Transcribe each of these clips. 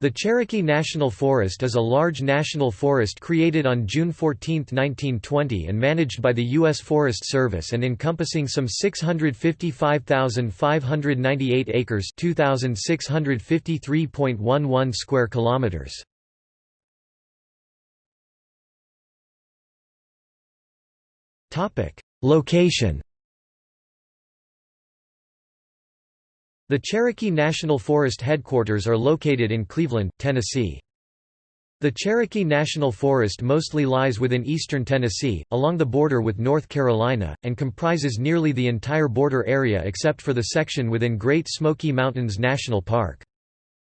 The Cherokee National Forest is a large national forest created on June 14, 1920 and managed by the U.S. Forest Service and encompassing some 655,598 acres 2,653.11 square kilometers. Location The Cherokee National Forest headquarters are located in Cleveland, Tennessee. The Cherokee National Forest mostly lies within eastern Tennessee, along the border with North Carolina, and comprises nearly the entire border area except for the section within Great Smoky Mountains National Park.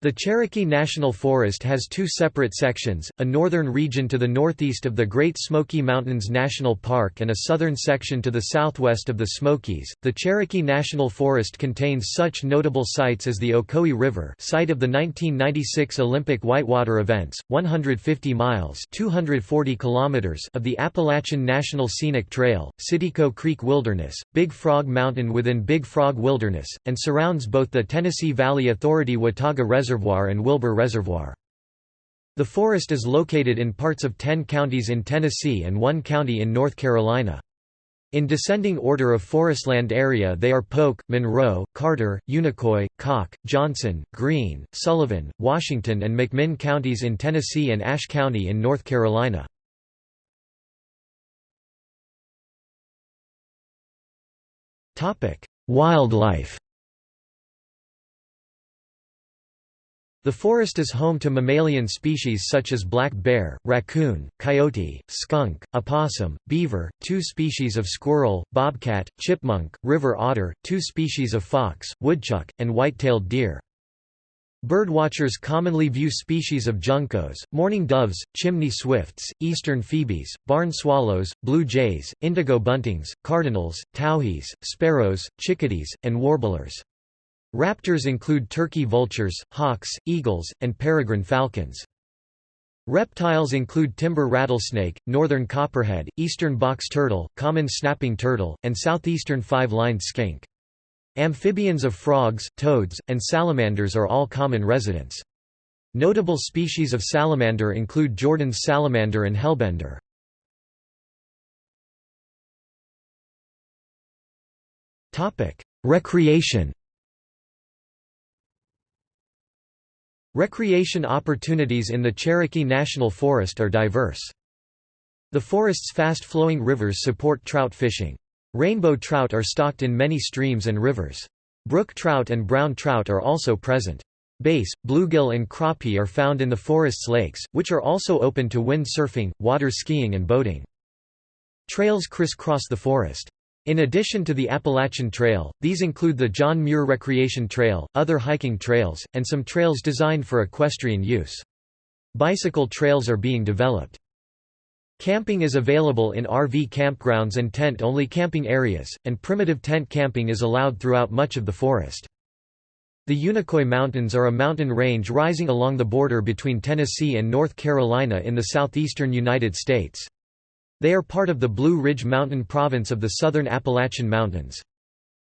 The Cherokee National Forest has two separate sections, a northern region to the northeast of the Great Smoky Mountains National Park and a southern section to the southwest of the Smokies. The Cherokee National Forest contains such notable sites as the Ocoee River, site of the 1996 Olympic whitewater events, 150 miles (240 kilometers) of the Appalachian National Scenic Trail, Citico Creek Wilderness, Big Frog Mountain within Big Frog Wilderness, and surrounds both the Tennessee Valley Authority Watauga Reservoir Reservoir and Wilbur Reservoir. The forest is located in parts of 10 counties in Tennessee and one county in North Carolina. In descending order of forestland area they are Polk, Monroe, Carter, Unicoi, Cocke, Johnson, Greene, Sullivan, Washington and McMinn counties in Tennessee and Ashe County in North Carolina. Wildlife The forest is home to mammalian species such as black bear, raccoon, coyote, skunk, opossum, beaver, two species of squirrel, bobcat, chipmunk, river otter, two species of fox, woodchuck, and white-tailed deer. Birdwatchers commonly view species of juncos, mourning doves, chimney swifts, eastern phoebes, barn swallows, blue jays, indigo buntings, cardinals, towhees, sparrows, chickadees, and warblers. Raptors include turkey vultures, hawks, eagles, and peregrine falcons. Reptiles include timber rattlesnake, northern copperhead, eastern box turtle, common snapping turtle, and southeastern five-lined skink. Amphibians of frogs, toads, and salamanders are all common residents. Notable species of salamander include Jordan's salamander and hellbender. Recreation Recreation opportunities in the Cherokee National Forest are diverse. The forest's fast-flowing rivers support trout fishing. Rainbow trout are stocked in many streams and rivers. Brook trout and brown trout are also present. Bass, bluegill and crappie are found in the forest's lakes, which are also open to wind surfing, water skiing and boating. Trails crisscross the forest. In addition to the Appalachian Trail, these include the John Muir Recreation Trail, other hiking trails, and some trails designed for equestrian use. Bicycle trails are being developed. Camping is available in RV campgrounds and tent-only camping areas, and primitive tent camping is allowed throughout much of the forest. The Unicoi Mountains are a mountain range rising along the border between Tennessee and North Carolina in the southeastern United States. They are part of the Blue Ridge Mountain province of the southern Appalachian Mountains.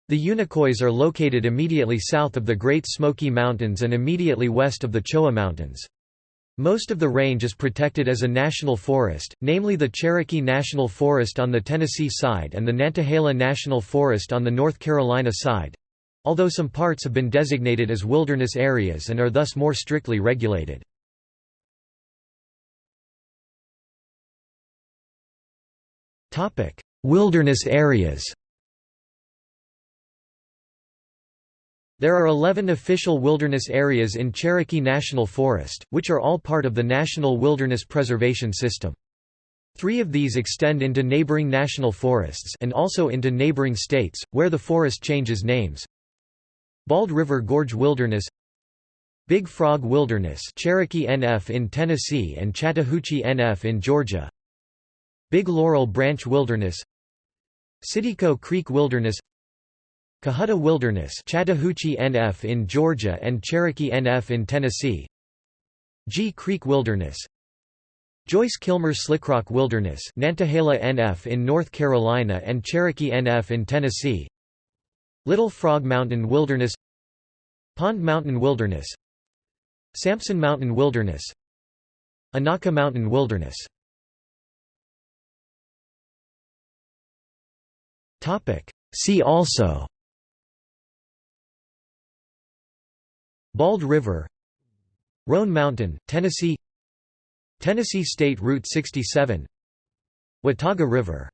The Unicoi are located immediately south of the Great Smoky Mountains and immediately west of the Cheoah Mountains. Most of the range is protected as a national forest, namely the Cherokee National Forest on the Tennessee side and the Nantahala National Forest on the North Carolina side although some parts have been designated as wilderness areas and are thus more strictly regulated. Wilderness areas There are 11 official wilderness areas in Cherokee National Forest, which are all part of the National Wilderness Preservation System. Three of these extend into neighboring national forests and also into neighboring states, where the forest changes names. Bald River Gorge Wilderness Big Frog Wilderness Cherokee NF in Tennessee and Chattahoochee NF in Georgia Big Laurel Branch Wilderness Citico Creek Wilderness Cohutta Wilderness Chattahoochee NF in Georgia and Cherokee NF in Tennessee Gee Creek Wilderness Joyce-Kilmer Slickrock Wilderness Nantahala NF in North Carolina and Cherokee NF in Tennessee Little Frog Mountain Wilderness Pond Mountain Wilderness Sampson Mountain Wilderness Unaka Mountain Wilderness See also. Bald River. Roan Mountain, Tennessee. Tennessee State Route 67 Watauga River